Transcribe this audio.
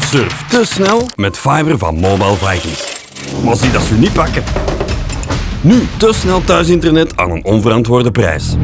Surf te snel met fiber van Mobile Vikings. Maar zie dat ze niet pakken. Nu te snel thuisinternet aan een onverantwoorde prijs.